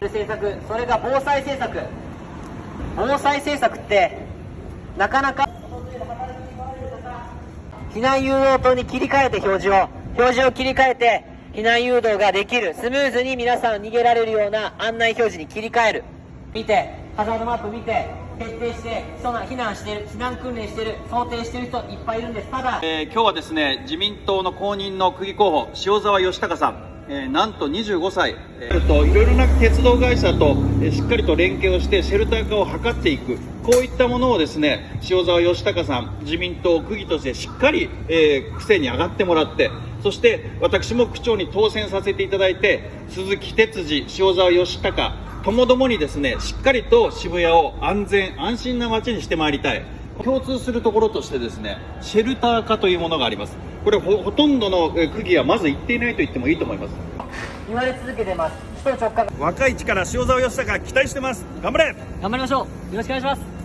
政策それが防災政策。防災政策ってなかなか避難誘導灯に切り替えて表示を。表示を切り替えて避難誘導ができる。スムーズに皆さん逃げられるような案内表示に切り替える。見てハザードマップ見て徹底して避難してる避難訓練してる想定してる人いっぱいいるんです。ただ、えー、今日はですね自民党の公認の区議候補塩沢義孝さん。えー、なんと25歳、えー、といろいろな鉄道会社と、えー、しっかりと連携をしてシェルター化を図っていく。こういったものをですね塩沢義孝さん自民党区議としてしっかり、えー、癖に上がってもらってそして私も区長に当選させていただいて鈴木哲司塩沢義孝ともどもにですねしっかりと渋谷を安全安心な街にしてまいりたい。共通するところとしてですねシェルター化というものがあります。これほとんどの区議はまず言っていないと言ってもいいと思います。言われ続けてます。首都直下。若い力塩沢義孝期待してます。頑張れ。頑張りましょう。よろしくお願いします